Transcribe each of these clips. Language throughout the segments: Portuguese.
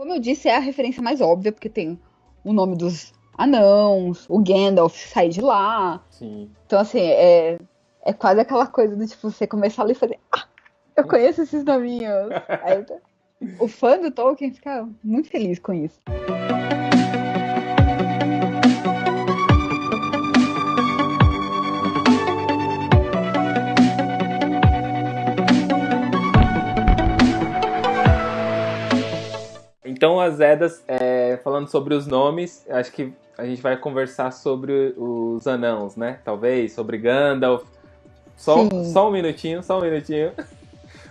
Como eu disse, é a referência mais óbvia, porque tem o nome dos anãos, o Gandalf sai de lá. Sim. Então, assim, é, é quase aquela coisa do tipo, você começar ali e fazer. Ah, eu conheço esses nominhos. Aí, o fã do Tolkien fica muito feliz com isso. Então, as Edas, é, falando sobre os nomes, acho que a gente vai conversar sobre os anãos, né? Talvez, sobre Gandalf. Só, só um minutinho, só um minutinho.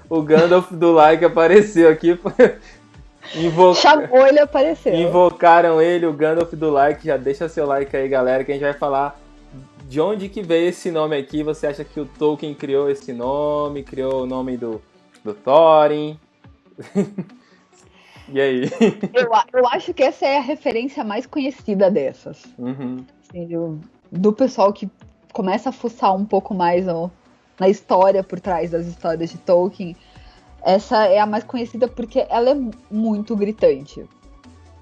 O Gandalf do like apareceu aqui. Invo... Chamou ele apareceu. Invocaram ele, o Gandalf do like. Já deixa seu like aí, galera, que a gente vai falar de onde que veio esse nome aqui. Você acha que o Tolkien criou esse nome? Criou o nome do, do Thorin? E aí? Eu, eu acho que essa é a referência mais conhecida dessas. Uhum. Assim, do, do, pessoal que começa a fuçar um pouco mais ó, na história por trás das histórias de Tolkien. Essa é a mais conhecida porque ela é muito gritante.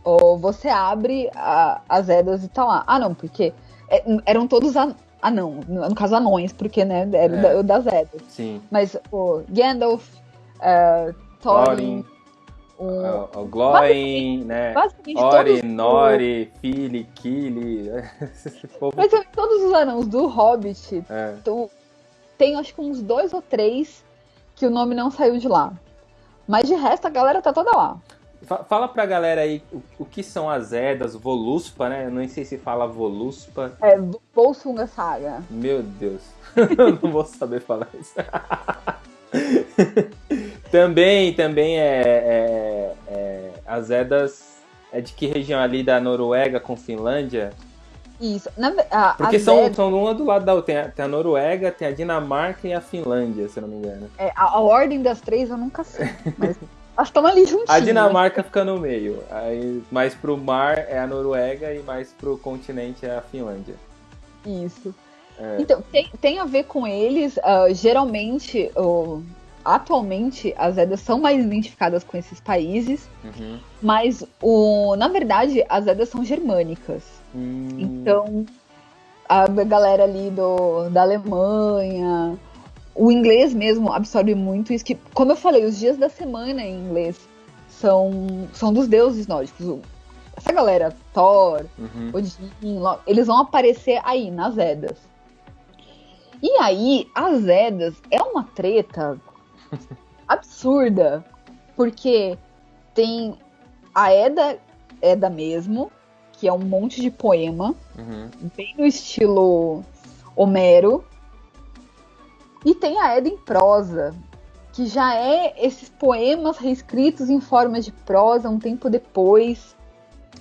Ou você abre a, as edas e tá lá. Ah, não, porque é, eram todos an, anão, no, no caso anões, porque né, era é. da, das edas. Sim. Mas o Gandalf, uh, Thorin, Thorin o, o Gloin, né? Ori, Nori, Fili, Kili. Mas todos os anãos do Hobbit, é. tu, tem acho que uns dois ou três que o nome não saiu de lá. Mas de resto a galera tá toda lá. Fala pra galera aí o, o que são as Edas, Voluspa, né? Eu não sei se fala Voluspa. É, Volsunga Saga. Meu Deus. Eu não vou saber falar isso. também, também é, é, As Edas é de que região ali da Noruega com Finlândia? Isso. Na, a, Porque são, Edas... são uma do lado da outra. Tem a, tem a, Noruega, tem a Dinamarca e a Finlândia, se não me engano. É, a, a ordem das três eu nunca sei. Mas elas estão ali juntinhas. A Dinamarca fica no meio. Aí, mais pro mar é a Noruega e mais pro continente é a Finlândia. Isso. É. Então, tem, tem a ver com eles. Uh, geralmente, uh, atualmente, as Edas são mais identificadas com esses países, uhum. mas, o, na verdade, as Edas são germânicas. Hum. Então, a galera ali do, da Alemanha, o inglês mesmo absorve muito isso. Que, como eu falei, os dias da semana em inglês são, são dos deuses nórdicos. Essa galera, Thor, uhum. Odin, eles vão aparecer aí, nas Edas. E aí, as Edas é uma treta absurda, porque tem a Eda, Eda mesmo, que é um monte de poema, uhum. bem no estilo Homero, e tem a Eda em prosa, que já é esses poemas reescritos em formas de prosa um tempo depois.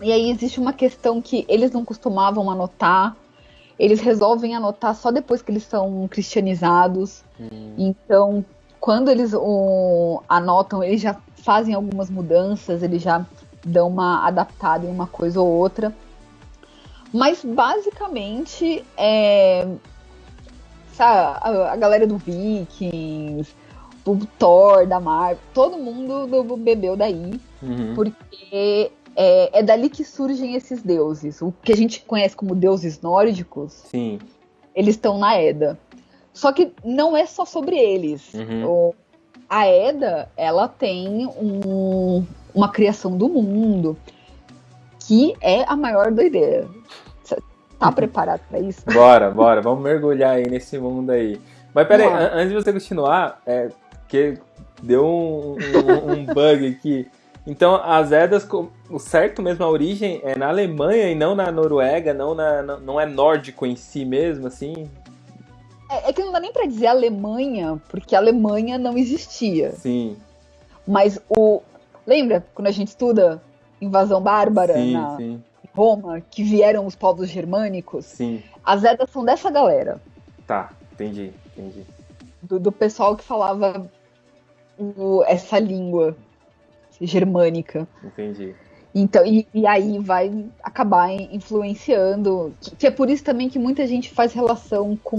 E aí existe uma questão que eles não costumavam anotar, eles resolvem anotar só depois que eles são cristianizados. Hum. Então, quando eles o, anotam, eles já fazem algumas mudanças, eles já dão uma adaptada em uma coisa ou outra. Mas basicamente é. Sabe, a, a galera do Vikings, o Thor, da Marvel, todo mundo bebeu daí. Uhum. Porque é, é, dali que surgem esses deuses. O que a gente conhece como deuses nórdicos. Sim. Eles estão na Eda. Só que não é só sobre eles. Uhum. O, a Eda, ela tem um, uma criação do mundo que é a maior doideira. Tá preparado para isso? Bora, bora, vamos mergulhar aí nesse mundo aí. Mas peraí, antes de você continuar, é, que deu um, um, um bug aqui. Então, as Edas, o certo mesmo, a origem é na Alemanha e não na Noruega, não, na, não é nórdico em si mesmo, assim? É, é, que não dá nem para dizer Alemanha, porque a Alemanha não existia. Sim. Mas o. Lembra quando a gente estuda invasão bárbara sim, na sim. Roma, que vieram os povos germânicos? Sim. As Edas são dessa galera. Tá, entendi, entendi. Do, do pessoal que falava o, essa língua germânica. Entendi. Então, e, e, aí vai acabar influenciando. Que é por isso também que muita gente faz relação com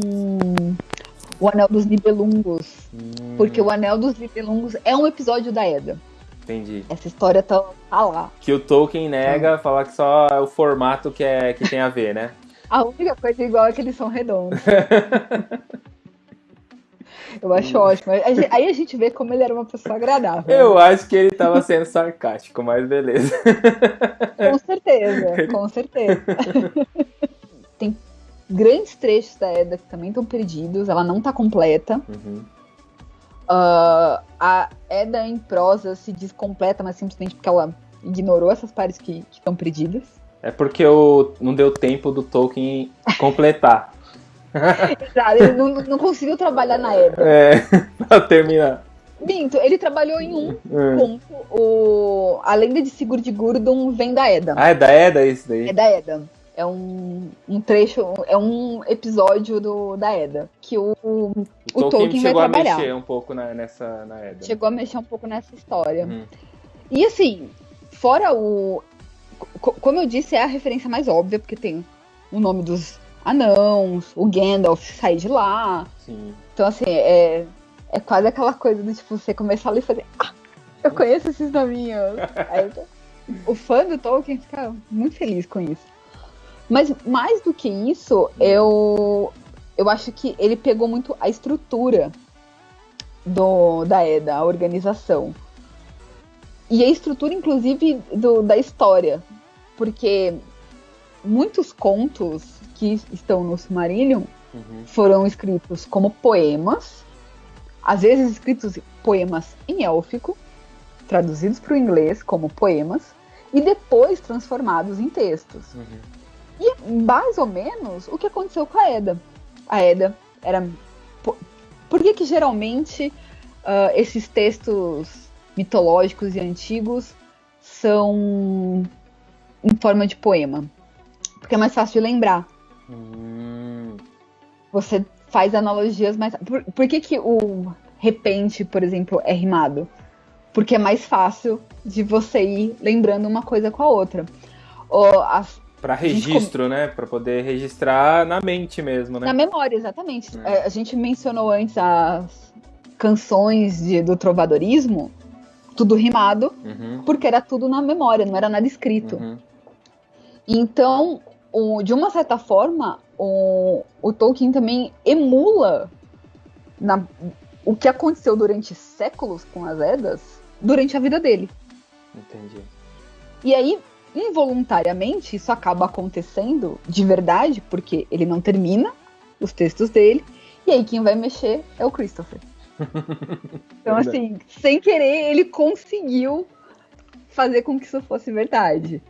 o Anel dos Nibelungos. Hum. Porque o Anel dos Nibelungos é um episódio da Eda. Entendi. Essa história tá, tá lá. Que o Tolkien nega, então. falar que só é o formato que, é, que tem a ver, né? a única coisa igual é que eles são redondos. Eu acho ótimo. Aí a gente vê como ele era uma pessoa agradável. Eu acho que ele estava sendo sarcástico, mas beleza. Com certeza, com certeza. Tem grandes trechos da Eda que também estão perdidos, ela não está completa. Uhum. Uh, a Eda em prosa se diz completa, mas simplesmente porque ela ignorou essas partes que estão perdidas. É porque eu, não deu tempo do Tolkien completar. Exato, ele não, não conseguiu trabalhar na Eda. É, pra terminar. Minto, ele trabalhou em um é. ponto. O... A lenda de Sigurd Gurdon vem da Eda. Ah, é da Eda isso daí? É da Eda. É um, um trecho, é um episódio do, da Eda. Que o, o, o Tolkien, Tolkien vai trabalhar. Chegou a mexer um pouco na, nessa, na Eda. Chegou a mexer um pouco nessa história. Hum. E assim, fora o. Como eu disse, é a referência mais óbvia, porque tem o nome dos anãos, o Gandalf sai de lá. Sim. Então, assim, é, é quase aquela coisa de tipo, você começar ali e fazer. Ah, eu conheço esses nominhos. Aí, o fã do Tolkien fica muito feliz com isso. Mas mais do que isso, eu, eu acho que ele pegou muito a estrutura do, da EDA, a organização. E a estrutura, inclusive, do, da história. Porque muitos contos que estão no Silmarillion uhum. foram escritos como poemas, às vezes escritos poemas em élfico, traduzidos para o inglês como poemas, e depois transformados em textos. Uhum. E mais ou menos o que aconteceu com a Eda. A Eda era. Por que, que geralmente uh, esses textos mitológicos e antigos são em forma de poema? Porque é mais fácil de lembrar. Hum. Você faz analogias mais. Por, por que, que o repente, por exemplo, é rimado? Porque é mais fácil de você ir lembrando uma coisa com a outra. Para registro, com... né? Para poder registrar na mente mesmo, né? Na memória, exatamente. É. A gente mencionou antes as canções de, do trovadorismo, tudo rimado, uhum. porque era tudo na memória, não era nada escrito. Uhum. Então, de uma certa forma, o, o Tolkien também emula na, o que aconteceu durante séculos com as Edas durante a vida dele. Entendi. E aí, involuntariamente, isso acaba acontecendo de verdade, porque ele não termina os textos dele, e aí quem vai mexer é o Christopher. então, assim, sem querer, ele conseguiu fazer com que isso fosse verdade.